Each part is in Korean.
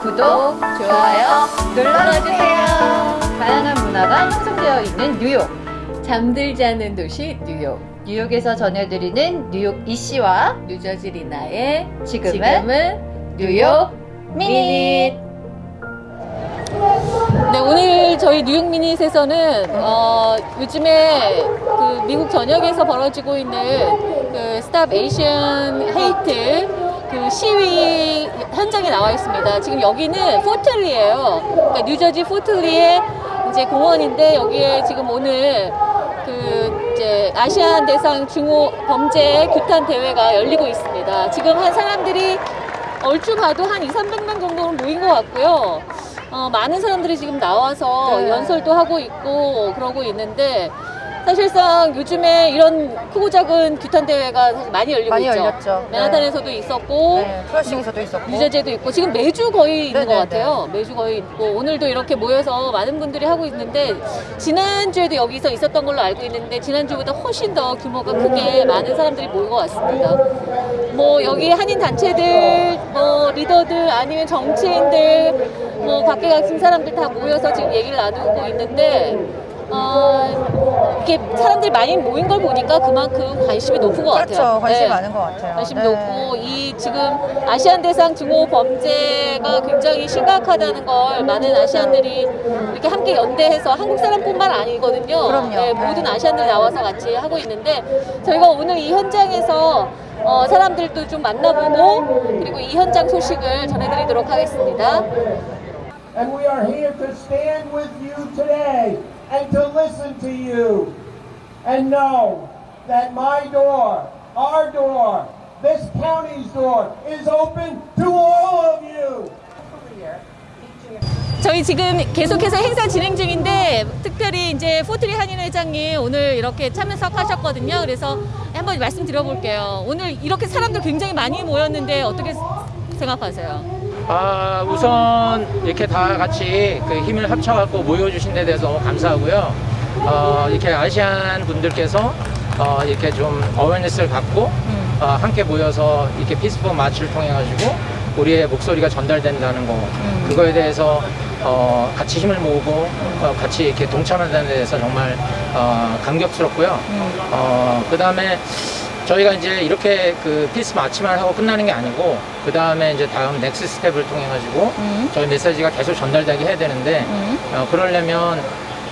구독, 좋아요 눌러주세요. 다양한 문화가 형성되어 있는 뉴욕. 잠들지 않는 도시 뉴욕. 뉴욕에서 전해드리는 뉴욕 이씨와 뉴저지 리나의 지금은, 뉴욕 Minute. 네, 오늘 저희 뉴욕 Minute에서는 어, 요즘에 그 미국 전역에서 벌어지고 있는 그 Stop Asian Hate 그 시위 현장에 나와 있습니다. 지금 여기는 포틀리예요. 그러니까 뉴저지 포틀리의 이제 공원인데 여기에 지금 오늘 그 이제 아시안 대상 중호 범죄 규탄 대회가 열리고 있습니다. 지금 한 사람들이 얼추 봐도 한 2, 300명 정도는 모인 것 같고요. 어, 많은 사람들이 지금 나와서 네. 연설도 하고 있고 그러고 있는데 사실상 요즘에 이런 크고 작은 규탄 대회가 사실 많이 열리고 많이 있죠. 열렸죠. 맨하탄에서도 있었고 네, 플러싱에서도 있었고. 유저제도 있고 지금 매주 거의 있는 네네네. 것 같아요. 매주 거의 있고 오늘도 이렇게 모여서 많은 분들이 하고 있는데 지난주에도 여기서 있었던 걸로 알고 있는데 지난주보다 훨씬 더 규모가 크게 많은 사람들이 모인 것 같습니다. 뭐 여기 한인 단체들, 뭐 리더들 아니면 정치인들, 뭐 각계각층 사람들 다 모여서 지금 얘기를 나누고 있는데 어, 이렇게 사람들이 많이 모인 걸 보니까 그만큼 관심이 높은 것 같아요. 그렇죠. 관심이 네. 많은 것 같아요. 관심 네. 높고 이 지금 아시안 대상 증오 범죄가 굉장히 심각하다는 걸 많은 아시안들이 이렇게 함께 연대해서 한국 사람뿐만 아니거든요. 그럼요. 네, 모든 아시안들 나와서 같이 하고 있는데 저희가 오늘 이 현장에서 어, 사람들도 좀 만나보고 그리고 이 현장 소식을 전해드리도록 하겠습니다. And we are here to stand with you today and to listen to you and know that my door, our door, this county's door is open to all of you. 저희 지금 계속해서 행사 진행 중인데 특별히 이제 포트리 한인 회장님 오늘 이렇게 참석하셨거든요. 그래서 한번 말씀드려볼게요. 오늘 이렇게 사람들 굉장히 많이 모였는데 어떻게 생각하세요? 아, 우선 이렇게 다 같이 그 힘을 합쳐갖고 모여주신 데 대해서 너무 감사하고요. 어, 이렇게 아시안 분들께서 어, 이렇게 좀 awareness를 갖고 어, 함께 모여서 이렇게 peaceful march를 통해 가지고 우리의 목소리가 전달된다는 거 그거에 대해서 어, 같이 힘을 모으고 어, 같이 이렇게 동참한다는 데 대해서 정말 어, 감격스럽고요. 어, 그 다음에 저희가 이제 이렇게 그 peace march만 하고 끝나는 게 아니고 그 다음에 이제 다음 next step을 통해 가지고 음. 저희 메시지가 계속 전달되게 해야 되는데 어, 그러려면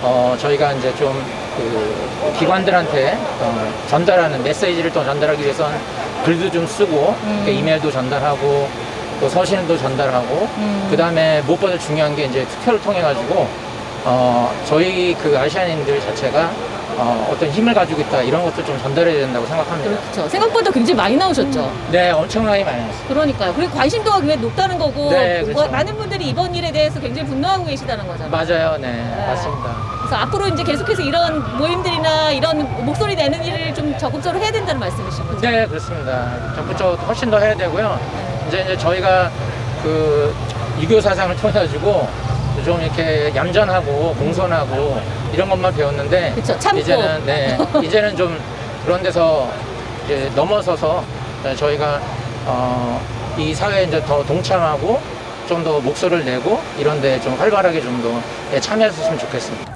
어, 저희가 이제 좀 그 기관들한테 어, 전달하는 메시지를 또 전달하기 위해서는 글도 좀 쓰고 그 이메일도 전달하고 또 서신도 전달하고 그 다음에 무엇보다 중요한 게 이제 투표를 통해 가지고 어, 저희 그 아시안인들 자체가 어, 어떤 힘을 가지고 있다 이런 것도 좀 전달해야 된다고 생각합니다. 그렇죠. 생각보다 굉장히 많이 나오셨죠. 네, 엄청나게 많이 했어요. 그러니까요. 그리고 관심도가 굉장히 높다는 거고 네, 뭐 그렇죠. 많은 분들이 이번 일에 대해서 굉장히 분노하고 계시다는 거잖아요. 맞아요, 네, 맞습니다. 그래서 앞으로 이제 계속해서 이런 모임들이나 이런 목소리 내는 일을 좀 적극적으로 해야 된다는 말씀이신 거죠? 네, 그렇습니다. 적극적으로 훨씬 더 해야 되고요. 이제 이제 저희가 그 유교 사상을 통해 가지고 좀 이렇게 얌전하고 공손하고 이런 것만 배웠는데 그쵸. 이제는 네, 이제는 좀 그런 데서 이제 넘어서서 저희가 어, 이 사회에 이제 더 동참하고 좀 더 목소리를 내고 이런 데 좀 활발하게 좀 더 참여했으면 좋겠습니다.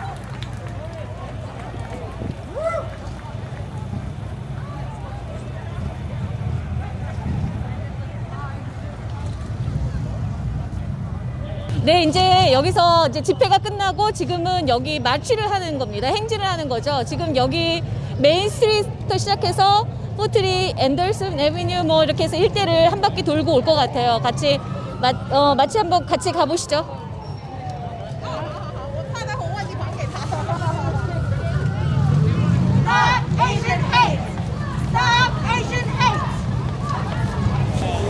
네, 이제 여기서 이제 집회가 끝나고 지금은 여기 마취를 하는 겁니다. 행진을 하는 거죠. 지금 여기 메인 스트리트부터 시작해서 포트리, 앤더슨, 에비뉴 뭐 이렇게 해서 일대를 한 바퀴 돌고 올 것 같아요. 같이 마, 어, 마치 한번 같이 가보시죠. Stop Asian hate! Stop Asian hate!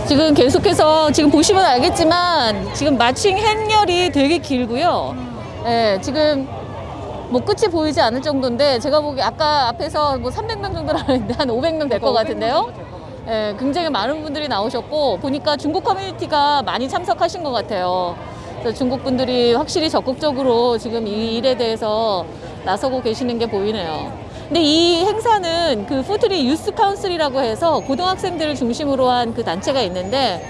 지금 계속해서 지금 보시면 알겠지만 지금 마칭 행렬이 되게 길고요. 예, 지금 뭐 끝이 보이지 않을 정도인데 제가 보기 아까 앞에서 뭐 300명 정도 나왔는데 한 500명 될 것 같은데요. 예, 굉장히 많은 분들이 나오셨고 보니까 중국 커뮤니티가 많이 참석하신 것 같아요. 그래서 중국 분들이 확실히 적극적으로 지금 이 일에 대해서 나서고 계시는 게 보이네요. 근데 이 행사는 그 포트리 Youth Council이라고 해서 고등학생들을 중심으로 한 그 단체가 있는데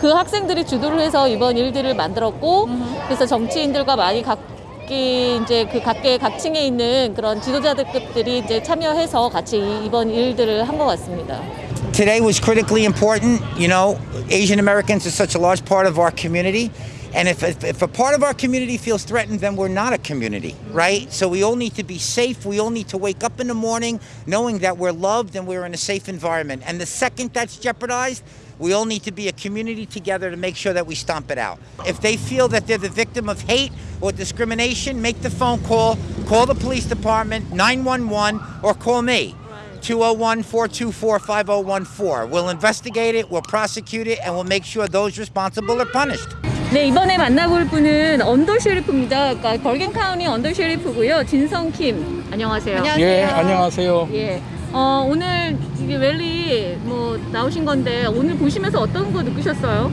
그 학생들이 주도를 해서 이번 일들을 만들었고 그래서 정치인들과 많이 각기 이제 그 각계 각층에 있는 그런 지도자들급들이 이제 참여해서 같이 이- 이번 일들을 한 것 같습니다. Today was critically important. You know, Asian Americans are such a large part of our community. And if, if, if a part of our community feels threatened, then we're not a community, mm-hmm. right? So we all need to be safe. We all need to wake up in the morning knowing that we're loved and we're in a safe environment. And the second that's jeopardized, we all need to be a community together to make sure that we stomp it out. If they feel that they're the victim of hate or discrimination, make the phone call, call the police department, 911, or call me. 201 424 5014. We'll investigate it, we'll prosecute it, and we'll make sure those responsible are punished. 네, 이번에 만나볼 분은 undersheriff입니다. 그러니까 버겐 카운티 undersheriff고요. 진성 킴. 안녕하세요. 안녕하세요. 예, 안녕하세요. 예. 어, 오늘 이게 랠리 뭐 나오신 건데 오늘 보시면서 어떤 거 느끼셨어요?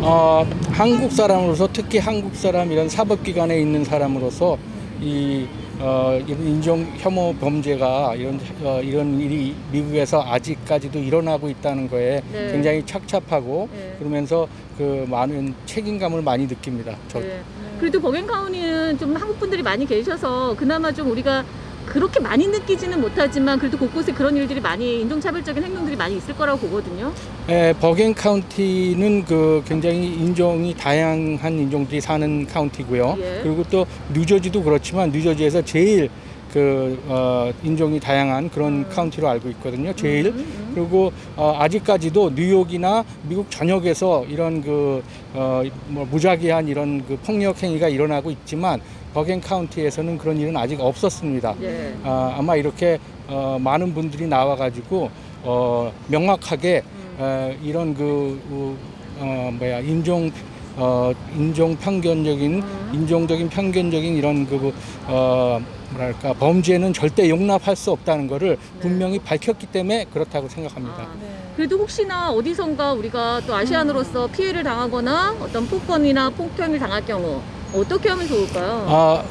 어, 한국 사람으로서 특히 한국 사람 이런 사법기관에 있는 사람으로서 이 어, 이런 인종 혐오 범죄가 이런 어, 이런 일이 미국에서 아직까지도 일어나고 있다는 거에 네. 굉장히 착잡하고 네. 그러면서 그 많은 책임감을 많이 느낍니다. 저. 네. 그래도 버겐 카운티는 좀 한국 분들이 많이 계셔서 그나마 좀 우리가 그렇게 많이 느끼지는 못하지만 그래도 곳곳에 그런 일들이 많이 인종차별적인 행동들이 많이 있을 거라고 보거든요. 에, 버겐 카운티는 그 굉장히 인종이 다양한 인종들이 사는 카운티고요. 예. 그리고 또 뉴저지도 그렇지만 뉴저지에서 제일 그 어, 인종이 다양한 그런 카운티로 알고 있거든요. 제일 그리고 어, 아직까지도 뉴욕이나 미국 전역에서 이런 그 어, 뭐 무작위한 이런 그 폭력 행위가 일어나고 있지만 버겐 카운티에서는 그런 일은 아직 없었습니다. 예. 아, 아마 이렇게 어, 많은 분들이 나와가지고 어, 명확하게 어, 이런 그 어, 어, 뭐야 인종 어, 인종 편견적인 인종적인 편견적인 이런 그 어, 뭐랄까 범죄는 절대 용납할 수 없다는 것을 분명히 밝혔기 때문에 그렇다고 생각합니다. 아, 그래도 혹시나 어디선가 우리가 또 아시안으로서 피해를 당하거나 어떤 폭언이나 폭행을 당할 경우 어떻게 하면 좋을까요? 아,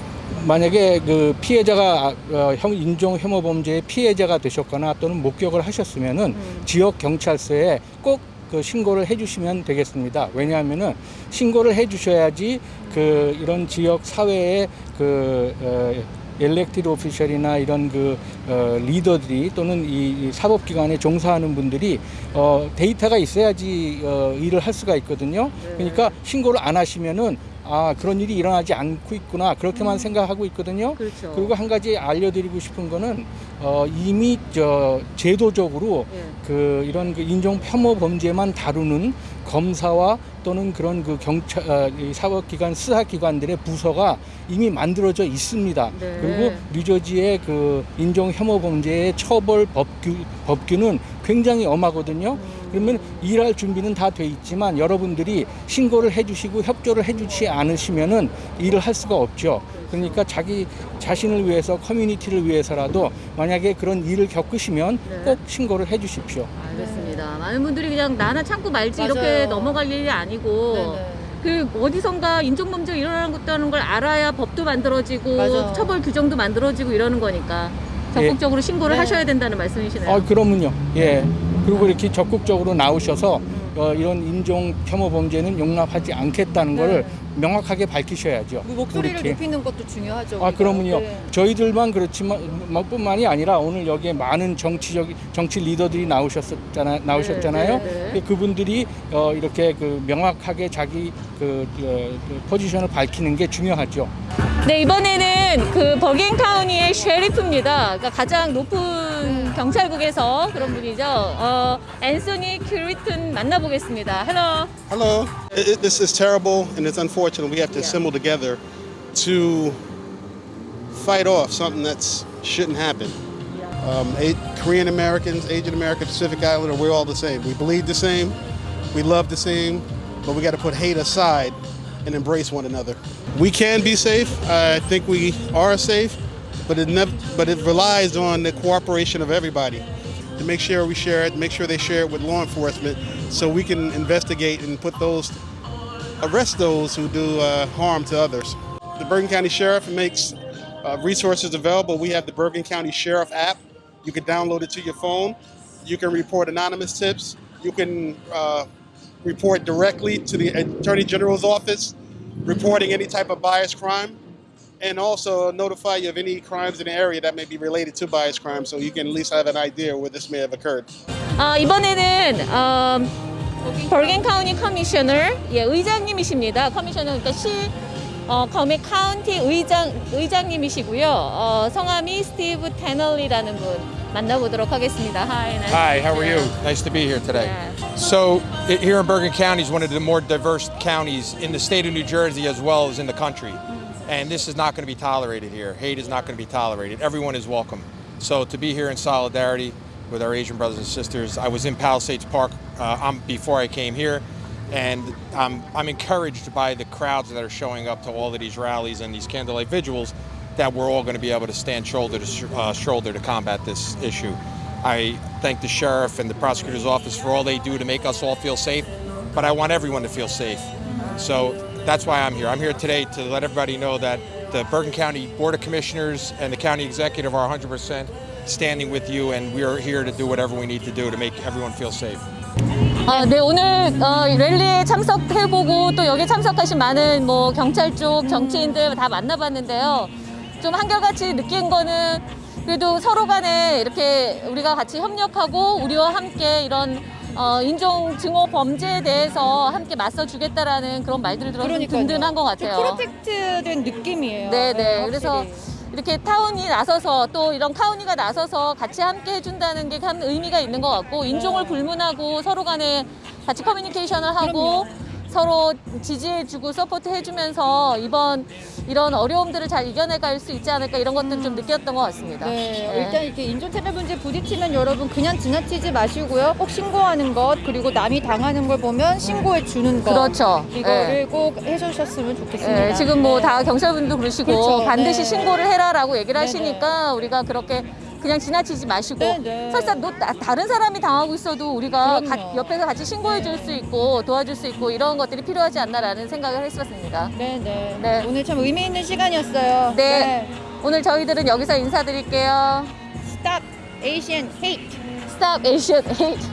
만약에 그 피해자가 어, 형 인종 혐오 범죄의 피해자가 되셨거나 또는 목격을 하셨으면은 지역 경찰서에 꼭 그 신고를 해주시면 되겠습니다. 왜냐하면은 신고를 해주셔야지 그 이런 지역 사회의 그 어, 엘렉티드 오피셜이나 이런 그 어, 리더들이 또는 이, 이 사법기관에 종사하는 분들이 어, 데이터가 있어야지 어, 일을 할 수가 있거든요. 그러니까 신고를 안 하시면은 아 그런 일이 일어나지 않고 있구나 그렇게만 생각하고 있거든요. 그렇죠. 그리고 한 가지 알려드리고 싶은 거는 어, 이미 저 제도적으로 예. 그 이런 그 인종 혐오 범죄만 다루는 검사와 또는 그런 그 경찰 어, 이 사법기관 수사기관들의 부서가 이미 만들어져 있습니다. 네. 그리고 뉴저지의 그 인종 혐오 범죄의 처벌 법규 법규는 굉장히 엄하거든요. 그러면 일할 준비는 다 돼 있지만 여러분들이 신고를 해주시고 협조를 해주지 않으시면은 일을 할 수가 없죠. 그러니까 자기 자신을 위해서 커뮤니티를 위해서라도 만약에 그런 일을 겪으시면 네. 꼭 신고를 해주십시오. 알겠습니다. 많은 분들이 그냥 나나 참고 말지 맞아요. 이렇게 넘어갈 일이 아니고 네네. 그 어디선가 인종범죄가 일어나는 것다는 걸 알아야 법도 만들어지고 맞아. 처벌 규정도 만들어지고 이러는 거니까 적극적으로 신고를 네. 하셔야 된다는 말씀이시네요. 아, 그러면요. 예. 그리고 이렇게 적극적으로 나오셔서 어, 이런 인종 혐오 범죄는 용납하지 않겠다는 네. 거를 명확하게 밝히셔야죠. 그 목소리를. 높이는 것도 중요하죠. 아 우리가. 그러면요 네. 저희들만 그렇지만 뭐 뿐만이 아니라 오늘 여기에 많은 정치적 정치 리더들이 나오셨었잖아 나오셨잖아요 네, 네, 네. 그 그분들이 어, 이렇게 그 명확하게 자기 그, 어, 그 포지션을 밝히는 게 중요하죠. 네 이번에는 그 버겐 카운티의 sheriff입니다. 그러니까 가장 높은 경찰국에서 그런 분이죠. 어, 앤소니 큐리튼 만나보겠습니다. Hello. Hello. It- this is terrible and it's unfortunate. And we have to assemble together to fight off something that shouldn't happen. Um, A- Korean Americans, Asian Americans, Pacific Islander, we're all the same. We bleed the same, we love the same, but we got to put hate aside and embrace one another. We can be safe. I think we are safe, but it never, but it relies on the cooperation of everybody to make sure we share it, make sure they share it with law enforcement, so we can investigate and put those, arrest those who do uh, harm to others. The Bergen County Sheriff makes uh, resources available. We have the Bergen County Sheriff app. You can download it to your phone. You can report anonymous tips. You can uh, report directly to the Attorney General's office, reporting any type of bias crime, and also notify you of any crimes in the area that may be related to bias crime so you can at least have an idea where this may have occurred. 아, 이번에는 어, 버겐 카운티 커미셔너 예, 의장님이십니다. 커미셔너 그러니까 시 어, 검의 카운티 의장 의장님이시고요. 어, 성함이 스티브 테널리라는 분 만나보도록 하겠습니다. Hi. nice Hi, to how are meet you? Nice to be here today. Yeah. So, i- here in Bergen County is one of the more diverse counties in the state of New Jersey as well as in the country. And this is not going to be tolerated here. Hate is not going to be tolerated. Everyone is welcome. So, to be here in solidarity with our Asian brothers and sisters, I was in Palisades Park uh, um, before I came here. And um, I'm encouraged by the crowds that are showing up to all of these rallies and these candlelight vigils that we're all going to be able to stand shoulder to sh- uh, shoulder to combat this issue. I thank the sheriff and the prosecutor's office for all they do to make us all feel safe, but I want everyone to feel safe. So that's why I'm here. I'm here today to let everybody know that the Bergen County Board of Commissioners and the county executive are 100% standing with you, and we are here to do whatever we need to do to make everyone feel safe. 아, 네, 오늘 어, 랠리에 참석해보고 또 여기 참석하신 많은 뭐 경찰 쪽 정치인들 다 만나봤는데요. 좀 한결같이 느낀 거는 그래도 서로 간에 이렇게 우리가 같이 협력하고 우리와 함께 이런 어, 인종 증오 범죄에 대해서 함께 맞서주겠다라는 그런 말들을 들어서 좀 든든한 것 같아요. 프로텍트된 느낌이에요. 네, 네. 확실히. 그래서 이렇게 타운이 나서서 또 이런 카운티가 나서서 같이 함께 해준다는 게 참 의미가 있는 것 같고 인종을 불문하고 서로 간에 같이 커뮤니케이션을 하고 서로 지지해주고 support해주면서 이번 이런 어려움들을 잘 이겨내갈 수 있지 않을까 이런 것들 좀 느꼈던 것 같습니다. 네, 일단 이렇게 인종차별 문제 부딪히면 여러분 그냥 지나치지 마시고요. 꼭 신고하는 것 그리고 남이 당하는 걸 보면 신고해 주는 것. 그렇죠. 이거를 네. 꼭 해주셨으면 좋겠습니다. 예, 지금 뭐 네. 다 경찰분도 그러시고 그렇죠. 반드시 네. 신고를 해라라고 얘기를 네, 하시니까 우리가 그렇게 그냥 지나치지 마시고 네, 네. 설사 너, 나- 다른 사람이 당하고 있어도 우리가. 가- 옆에서 같이 신고해 줄 수 있고 도와줄 수 있고 이런 것들이 필요하지 않나라는 생각을 했었습니다. 네, 네, 네. 오늘 참 의미 있는 시간이었어요. 네. 오늘 저희들은 여기서 인사드릴게요. Stop Asian hate. Stop Asian Hate.